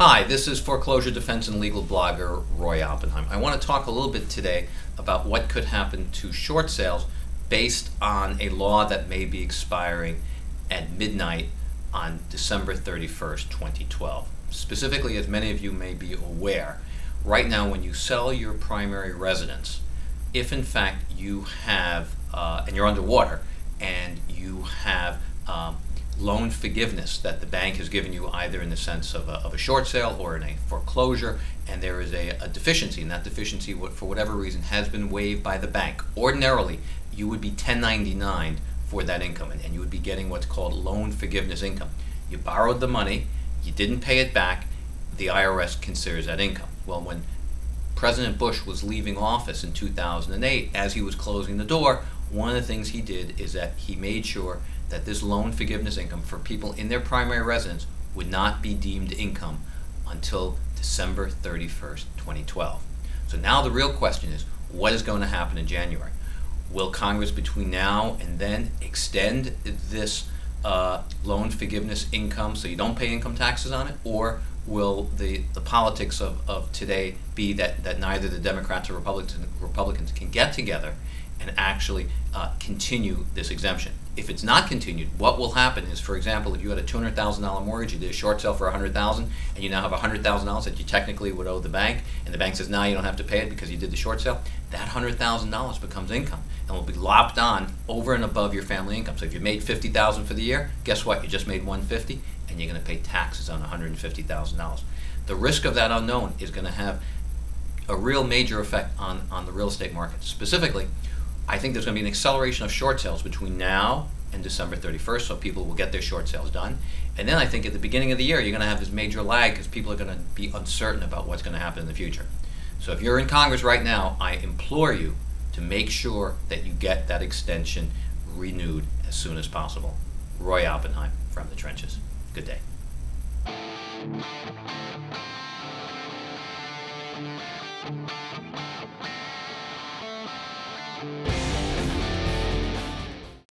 Hi, this is foreclosure defense and legal blogger Roy Oppenheim. I want to talk a little bit today about what could happen to short sales based on a law that may be expiring at midnight on December 31st, 2012. Specifically, as many of you may be aware, right now when you sell your primary residence, if in fact you have, uh, and you're underwater, and you have um, loan forgiveness that the bank has given you either in the sense of a, of a short sale or in a foreclosure and there is a, a deficiency and that deficiency for whatever reason has been waived by the bank. Ordinarily you would be 1099 for that income and, and you would be getting what's called loan forgiveness income. You borrowed the money you didn't pay it back the IRS considers that income. Well when President Bush was leaving office in 2008 as he was closing the door one of the things he did is that he made sure that this loan forgiveness income for people in their primary residence would not be deemed income until December 31st, 2012. So now the real question is, what is going to happen in January? Will Congress between now and then extend this uh, loan forgiveness income so you don't pay income taxes on it? Or will the, the politics of, of today be that, that neither the Democrats or Republicans, Republicans can get together and actually uh, continue this exemption. If it's not continued, what will happen is, for example, if you had a $200,000 mortgage, you did a short sale for 100,000, and you now have $100,000 that you technically would owe the bank, and the bank says, now you don't have to pay it because you did the short sale, that $100,000 becomes income and will be lopped on over and above your family income. So if you made 50,000 for the year, guess what? You just made 150 and you're going to pay taxes on $150,000. The risk of that unknown is going to have a real major effect on, on the real estate market. Specifically, I think there's going to be an acceleration of short sales between now and December 31st, so people will get their short sales done. And then I think at the beginning of the year, you're going to have this major lag because people are going to be uncertain about what's going to happen in the future. So if you're in Congress right now, I implore you to make sure that you get that extension renewed as soon as possible. Roy Oppenheim from the trenches. Good day.